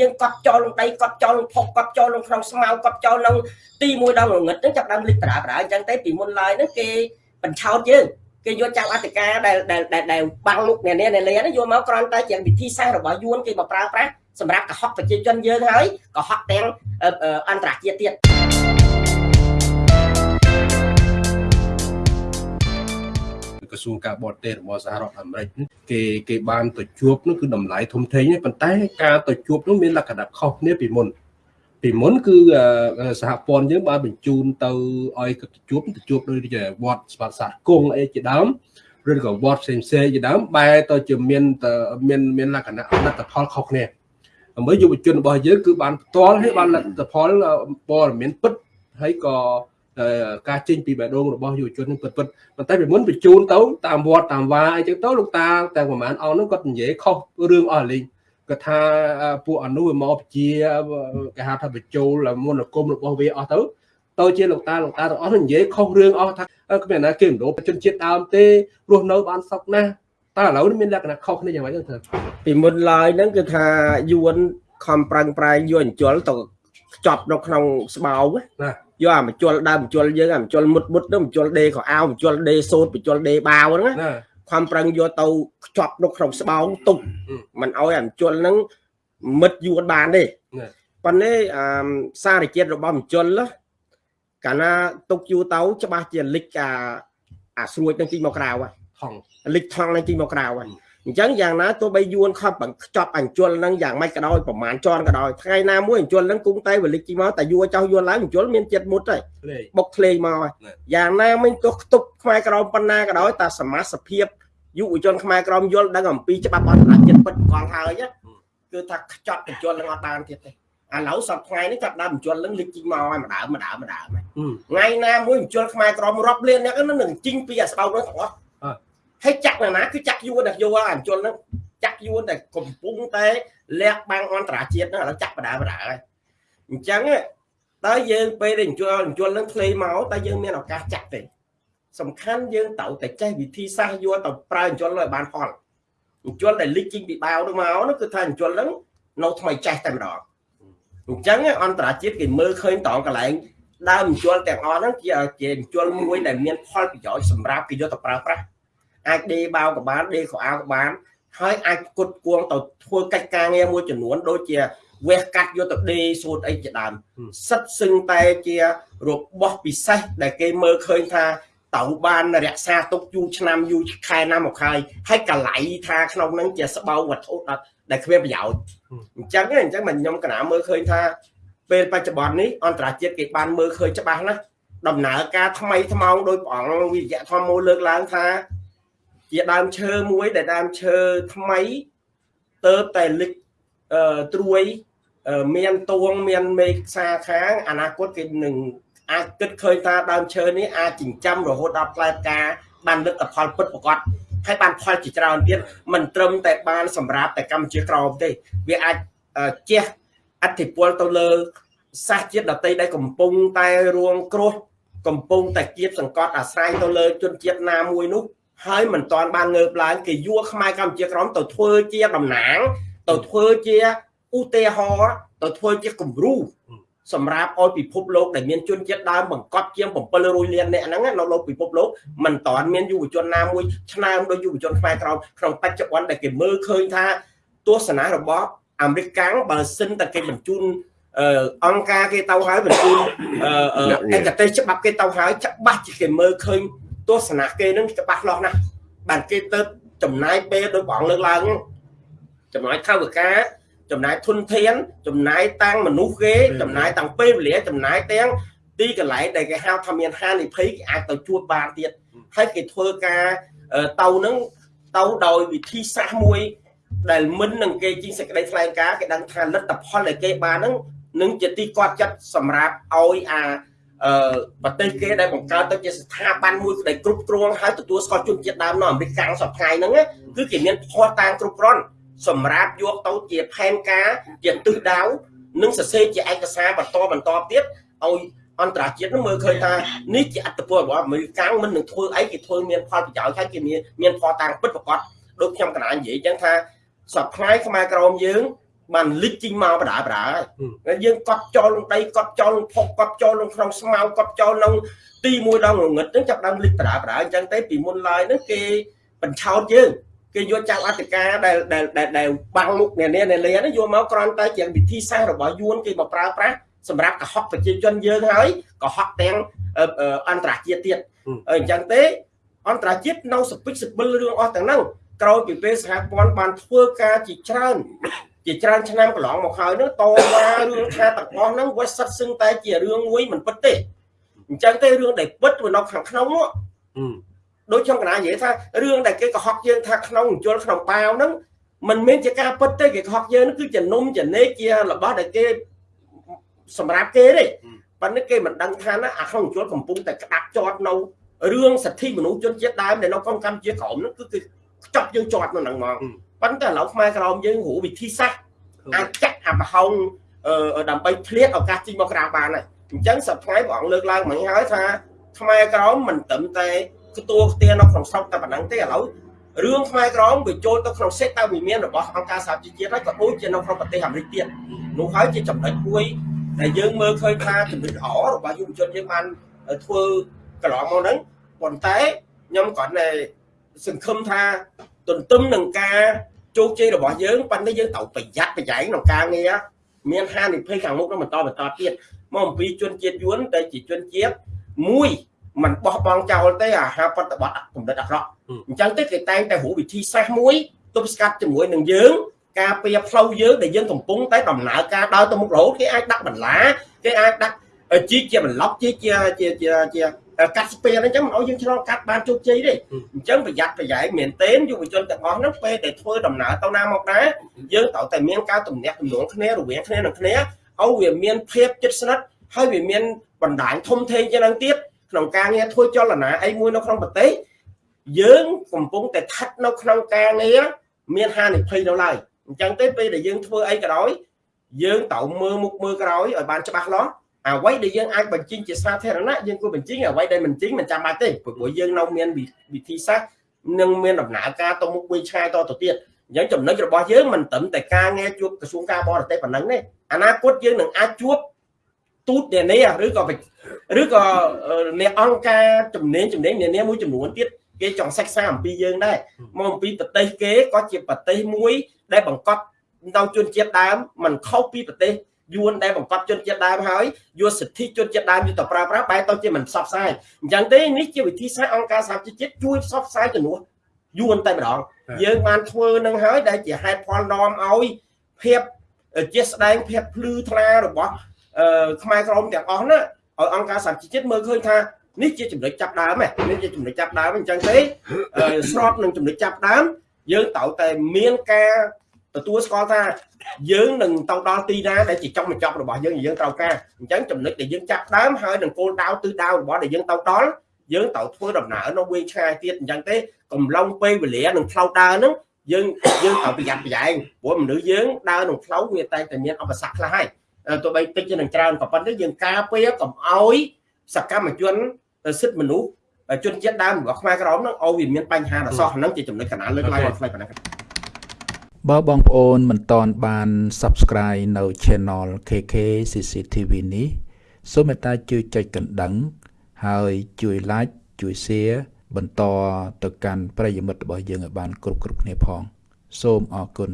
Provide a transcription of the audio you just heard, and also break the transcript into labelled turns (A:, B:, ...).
A: យើងកត់ចោលក្នុងដីកត់ចោលក្នុងភពកត់ចោលក្នុងស្មៅកត់ចោលក្នុងទីមួយដល់ងងឹតហ្នឹងចាប់ដើមលិចបដាបដាអញ្ចឹងទេពីមុនឡើយហ្នឹងគេបញ្ឆោតយើងគេយកចៅអធិការដែលដែលដែលបាំងមុខអ្នកនេះអ្នកលេហ្នឹងយកមកគ្រាន់តែជាវិធីសាស្ត្ររបស់យួនគេមកប្រើប្រាស់សម្រាប់កុហកប្រជាជនយើងហើយកុហកទាំងអន្តរជាតិទៀត
B: ក្រសួងការបរទេសរបស់សហរដ្ឋអាមេរិកគេគេបានទៅជួបនោះគឺតម្លៃធំធេងប៉ុន្តែការទៅជួបនោះមានលក្ខណៈខុសគ្នាពីមុនពីមុនគឺសហព័ន្ធយើងបានបញ្ជូនទៅឲ្យទៅជួបទៅជួបដូចជាវត្តស្វាសាទគង់អីជាដើមឬក៏វត្តផ្សេងផ្សេងជាដើមបែរទៅជាមានមានមានលក្ខណៈលទ្ធផលខុសគ្នាដើម្បីយុវជនរបស់យើងគឺបានផ្ទាល់ហើយបានលទ្ធផលព័ត៌មានពិតហើយក៏ ការចេញពីបេះដូងរបស់យុវជននឹងពិតពិតប៉ុន្តែពីមុនបញ្ជូនទៅតាមវត្តតាមវាអីចឹងទៅលោកតាតែប្រហែលអង្គហ្នឹងគាត់និយាយខុសរឿងអស់លេងគាត់ថាពួកអនុវាមកជាគេហៅថាបញ្ចូលមន្តអាគមរបស់វាអស់ទៅទៅជាលោកតាលោកតាទាំងអស់និយាយខុសរឿងអស់ថាគ្មានណាគេមនោជនជាតិដើមទេរស់នៅបានសុខណាស់តើឥឡូវនេះមានលក្ខណៈខុសគ្នាយ៉ាងម៉េចទៅ
A: ពីមុនឡើយហ្នឹងគឺថាយួនខំប្រឹងប្រែងយកអញ្ជលទៅខ្ចប់នៅក្នុងស្បោណា យកអាមជុលដើមជុលយើងអាមជុលមុតមុតទៅមជុលដេខោអាវមជុលដេសូត្រមជុលដេបាវហ្នឹងណាខំប្រឹងយកទៅខ្ចប់នៅក្នុងស្បោងទុកមិនអោយអាមជុលហ្នឹងមិត្តយួនបានទេប៉ុន្តែអឺសារជាតិរបស់មជុលកាលណាទុកយូរទៅច្បាស់ជាលិចអាអាស្រួចនឹងជីមកក្រៅ
B: ថង
A: លិចថងនឹងជីមកក្រៅហើយ អញ្ចឹងយ៉ាងណាទោះបីយួនខំបង្ខ្ចប់អញ្ជុលនឹងយ៉ាងម៉េចក៏ដោយប្រមាណជន់ក៏ដោយថ្ងៃណាមួយអញ្ជុលនឹងគង់តែវលិចជីមកតែយួរចោះយួនឡើងអញ្ជុលមានចិត្តមុតហើយបុកធ្លេងមកហើយយ៉ាងណាមិញទោះខ្ទប់ខ្មែរក្រមប៉ុណ្ណាក៏ដោយតែសមាសភាពយុវជនខ្មែរក្រមយល់ដឹងអំពីច្បាប់អន្តរជាតិពិតកងហើយគឺថាខ្ចប់អញ្ជុលនឹងអត់បានទៀតទេឥឡូវសប្ថ្ងៃនេះចាប់ដើមអញ្ជុលនឹងលិចជីមកហើយម្ដងម្ដងម្ដងថ្ងៃណាមួយអញ្ជុលខ្មែរក្រមរាប់លានអ្នកនឹងជីងពីអាស្បោនោះទាំងអស់ ហើយចាក់ណាគឺចាក់យួនតែយល់អញ្ជលហ្នឹងចាក់យួនតែកំពុងតែលះបាំងអន្តរជាតិហ្នឹងឥឡូវចាក់បដាបដាហើយអញ្ចឹងតើយើងពេលដែលអញ្ជលអញ្ជលហ្នឹងធ្លេមកតើយើងមានឱកាសចាក់ទេសំខាន់យើងត្រូវតែចេះវិធីសាស្ត្រយកទៅប្រើអញ្ជលឲ្យបានផលអញ្ជលដែលលិចជីងពីបាវហ្នឹងមកនោះគឺថាអញ្ជលហ្នឹងនៅថ្មីចេះតែម្ដងអញ្ចឹងអន្តរជាតិគេមើលឃើញតងកន្លែងដើមអញ្ជលទាំងអស់ហ្នឹងជាជាអញ្ជលមួយដែលមានផលប្រយោជន៍សម្រាប់គេយកទៅប្រើប្រាស់ អាចដេបាវក៏បានដេខោអាវក៏បានហើយអាចគុតគួងទៅធ្វើកិច្ចការងារមួយចំនួនដូចជាវះកាត់យកទៅដេសូត្រអីជាដើមសិតសឹងតែជារបស់ពិសេសដែលគេមើលឃើញថាតៅបានរក្សាទុកយូរឆ្នាំយូរខែណាមកហើយហើយកលៃថាក្នុងហ្នឹងជាស្បោវត្ថុដែលគ្មានប្រយោជន៍អញ្ចឹងអញ្ចឹងមិនខ្ញុំកណាមើលឃើញថាពេលបច្ចុប្បន្ននេះអន្តរជាតិគេបានមើលឃើញច្បាស់ណាស់ដំណើរការថ្មីថ្មោងដោយព្រះអង្គវិជ្ជាធម្មមូលលើកឡើងថា ជាដើមឈើមួយដែលដើមឈើថ្មីទៅតែលិចអឺត្រួយមានទួងមានមេខ្សាខាងអនាគតគេនឹងអាចគិតឃើញថាដើមឈើនេះអាចចិញ្ចឹមរហូតដល់ផ្លែផ្កាបានលទ្ធផលពិតប្រាកដហើយបានផលជាច្រើនទៀតមិនត្រឹមតែបានសម្រាប់តែកម្ពុជាក្រមទេ វាអាចជះអធិពលទៅលើសាសជាតិដតីដែលកំពុងតែរួងគ្រោះកំពុងតែគៀបសង្កត់អាស្រ័យទៅលើជនជាតិណាមួយនោះ ហើយមិនទាន់បានងើបឡើងគេយួរខ្មែរកម្ពុជាក្រមទៅធ្វើជាតំណាង ទៅធ្វើជាឧទាហរណ៍ទៅធ្វើជាគំរូសម្រាប់ឲ្យពិភពលោកដែលមានជនជាតិដើមបង្កប់ជាង700លានអ្នកហ្នឹងនៅលើពិភពលោកមិនតាន់មានយុវជនណាមួយឆ្នើមដោយយុវជនខ្មែរក្រមក្នុងបច្ចុប្បន្នដែលគេមើលឃើញថាទស្សនៈរបស់អាមេរិកកាំងបើសិនតែគេបញ្ជូនអង្គការគេទៅហើយបញ្ជូនឯកទេសច្បាប់គេទៅហើយច្បាស់ជាគេមើលឃើញ ទស្សនៈគេនឹងច្បាស់លាស់ណាស់បានគេទៅចំណាយពេលដោយបងលើកឡើងចំណាយថវិកាចំណាយធនធានចំណាយតាំងមនុស្សគេចំណាយតាំងពេលវេលាចំណាយទាំងទីកន្លែងដែលគេហៅថាមានហានិភ័យគេអាចទៅជួបបានទៀតហើយគេធ្វើការទៅនឹងទៅដោយវិធីសាស្ត្រមួយ ដែលមិននឹងគេជីងសេចក្តីថ្លែងការណ៍គេដឹងថាលទ្ធផលដែលគេបាននឹងនឹងជាទីគាត់ចិត្តសម្រាប់ឲ្យអា អឺប្រទេសគេដែលបង្កើតទៅជាស្ថាប័នមួយដែលគ្រប់គ្រងហើយទទួលស្គាល់ជនជាតិដើមនៅអាមេរិកកាំងសប្តាហ៍ហ្នឹងគឺគេមានភ័ស្តុតាងគ្រប់គ្រាន់សម្រាប់យកទៅជាផែនការជាទិសដៅនិងសរសេរជាឯកសារបន្តបន្តទៀតឲ្យអន្តរជាតិនឹងមើលឃើញថានេះជាអត្តពលរបស់អាមេរិកកាំងមិននឹងធ្វើអីគេធ្វើមានផលប្រយោជន៍ហើយគេមានមានផលតាំងពិតប្រាកដដូចខ្ញុំកណានិយាយអញ្ចឹងថាសប្តាហ៍ខ្មែរក្រមយើង បានលិចជីងមកបដាបដាហើយយើងកត់ចោលលងដីកត់ចោលលងផុកកត់ចោលលងក្នុងស្មៅកត់ចោលក្នុងទីមួយដងងងឹតហ្នឹងចាប់ដើមលិចបដាបដាអញ្ចឹងទេពីមុនឡើយហ្នឹងគេបញ្ឆោតយើងគេយកចៅអធិការដែលដែលដែលបាំងមុខអ្នកនេះអ្នកលាហ្នឹងយកមកគ្រាន់តែជាវិធីសាស្ត្ររបស់យួនគេមកប្រើប្រាស់សម្រាប់កុហកប្រជាជនយើងហើយកុហកទាំងអន្តរជាតិទៀតអញ្ចឹងទេអន្តរជាតិនៅសពិចសពិលរឿងអស់ទាំងហ្នឹងក្រោយពីពេលសហព័ន្ធបានធ្វើការជាច្រើន ជាច្រើនឆ្នាំកន្លងមកហើយនឹងតវ៉ារឿងថាទាំងអស់ហ្នឹងវាសិតសឹងតែជារឿងមួយមិនពិតទេអញ្ចឹងទេរឿងដែលពិតវានៅខាងក្នុងនោះដូចខ្ញុំកណានិយាយថារឿងដែលគេកុហកយើងថាក្នុងជលក្នុងប៉ាវហ្នឹងมันមានជាការពិតទេគេកុហកយើងហ្នឹងគឺជានំចំណេកជារបស់ដែលគេសម្រាប់គេទេប៉ុន្តែគេមិនដឹងថាណាអាក្នុងជលកំពុងតែក្តាប់ជាប់នៅរឿងសិទ្ធិមនុស្សជនជាតិដើមដែលនៅក្នុងកម្ពុជាក្រោមហ្នឹងគឺគឺខ្ចប់យើងជាប់នៅហ្នឹងហ្មង ប៉ុន្តែឥឡូវខ្មែរក្រោមយើងរੂវិធីសាស្ត្រអាចចាក់អាប្រហោងដើម្បីធ្លាតឱកាសជីមកក្រៅបានហើយអញ្ចឹងសប្តាហ៍ព្រះអង្គលើកឡើងមិញហើយថាខ្មែរក្រោមមិនត្រឹមតែខ្ទួខ្ទានៅក្នុងស្រុកតែប៉ុណ្ណឹងទេឥឡូវរឿងខ្មែរក្រមវាចូលទៅក្នុងសេតតែវិមានរបស់អង្គការសហជីវជាតិហើយក៏ដូចជានៅក្នុងប្រទេសអាមេរិកទៀតនោះហើយជាចំណុចមួយដែលយើងមើលឃើញថាចំណុចល្អរបស់យុវជនយើងបានធ្វើកន្លងមកហ្នឹងប៉ុន្តែខ្ញុំគាត់តែសង្ឃឹមថា ទន្ទឹមនឹងការជោគជ័យរបស់យើងប៉ុន្តែយើងត្រូវប្រយ័ត្នប្រយែងក្នុងការងារមានហានិភ័យខាងមុខនឹងបន្តបន្តទៀតមកអំពីជនជាតិយួនដែលជាជនជាតិមួយมันបោះបង់ចោលទេអាហាប្រតិបត្តិកម្រិតអាក្រក់អញ្ចឹងទេគេតែងតែរូបវិធីសាស្ត្រមួយទប់ស្កាត់ជាមួយនឹងយើងការពៀផ្លូវយើងដែលយើងកំពុងតែដំណើរការដើរទៅមុខរហូតគេអាចដាក់បន្លាគេអាចដាក់ជីជាបន្លប់ជីជាជាជាជា កាត់ស្ពានអញ្ចឹងមិនឲ្យយើងឆ្លងកាត់បានជោគជ័យទេអញ្ចឹងប្រយ័ត្នប្រយែងមែនទែនយុវជនទាំងអស់ហ្នឹងពេលដែលធ្វើដំណើរទៅណាមកណាយើងត្រូវតែមានការទំនាក់ទំនងគ្នារវាងគ្នានឹងគ្នាឲ្យវាមានភាពជិតស្និទ្ធហើយវាមានបណ្ដាញធំធេងជាងនឹងទៀតក្នុងការងារធ្វើចលនាអីមួយនៅក្នុងប្រទេសយើងកំពុងតែស្ថិតនៅក្នុងការងារមានហានិភ័យនៅឡើយអញ្ចឹងទេពេលដែលយើងធ្វើអីក៏ដោយយើងត្រូវមើលមុខមើលក្រោយឲ្យបានច្បាស់លាស់ អ្វីដែលយើងអាចបញ្ចេញជាសាធារណៈយើងគួរបញ្ចេញអ្វីដែលមិនចេញមិនចាំបាច់ទេព្រោះយើងនៅមានវិធីសាស្ត្រនិងមានដំណើរការទៅមុខមួយឆ្ងាយតទៅទៀតអញ្ចឹងចំណុចរបស់យើងមិនត្រឹមតែការងារជួបក្រសួងការបរទេសប៉ុណ្ណឹងទេអនាគតយើងនឹងអាចជួបទូតនានាឬក៏ឬក៏អ្នកអង្គការជំនាញជំនាញនានាមួយចំនួនទៀតគេចង់សិក្សាអំពីយើងដែរមកអំពីប្រទេសគេក៏ជាប្រទេសមួយដែលបង្កប់នៅជនជាតិដើមមិនខុសពីប្រទេស យួនដែលបង្កប់ជនជាតិដើមហើយយកសិទ្ធិជនជាតិដើមយកទៅប្រើប្រាស់បែរទៅជាមិនផ្សព្វផ្សាយអញ្ចឹងទេនេះជាវិធីសាស្ត្រអង្គការសហជីវជាតិជួយផ្សព្វផ្សាយជំនួសយួនតែម្ដងយើងបានធ្វើនឹងហើយដែលជាហេតុផលនាំឲ្យភាពជាស្ដែងភាពភ្លឺថ្លារបស់ខ្មែរក្រមទាំងអស់ណាឲ្យអង្គការសហជីវជាតិមើលឃើញថានេះជាចំណុចចាប់ដើមនេះជាចំណុចចាប់ដើមអញ្ចឹងទេស្របនឹងចំណុចចាប់ដើមយើងត្រូវតែមានការ ទទួលស្គាល់ថាយើងនឹងទៅដល់ទីណាដែលជាចុងបញ្ចប់របស់យើងយើងត្រូវការអញ្ចឹងចំណុចដែលយើងចាប់ដើមហើយនឹងគោលដៅទិសដៅរបស់ដែលយើងទៅដល់យើងត្រូវធ្វើដំណើរនៅវែងឆ្ងាយទៀតអញ្ចឹងទេកំឡុងពេលវេលានឹងផ្លូវដើរហ្នឹងយើងយើងត្រូវប្រយ័ត្នប្រយែងព្រោះមនុស្សយើងដើរក្នុងផ្លូវវាតែតែមានឧបសគ្គខ្លះហើយទោះបីតិចជានឹងច្រើនក៏ប៉ុន្តែយើងការពារកុំអោយសកម្មជនសិទ្ធិមនុស្សជនជាតិដើមរបស់ខ្មែរក្រមនឹងឲ្យវាមានបញ្ហាដល់សោះហ្នឹងជាចំណុចកណ្ដាលលើកឡើងឲ្យខ្លីប៉ុណ្ណឹង
C: បើបងប្អូនមិនតន់បាន Subscribe នៅ Channel KK CCTV នេះសូមមេត្តាជួយចុចកណ្ដឹង ហើយជួយ Like ជួយ Share បន្តទៅកាន់ប្រិយមិត្តរបស់យើងឲ្យបាន គ្រប់គ្រប់គ្នាផង សូមអរគុណ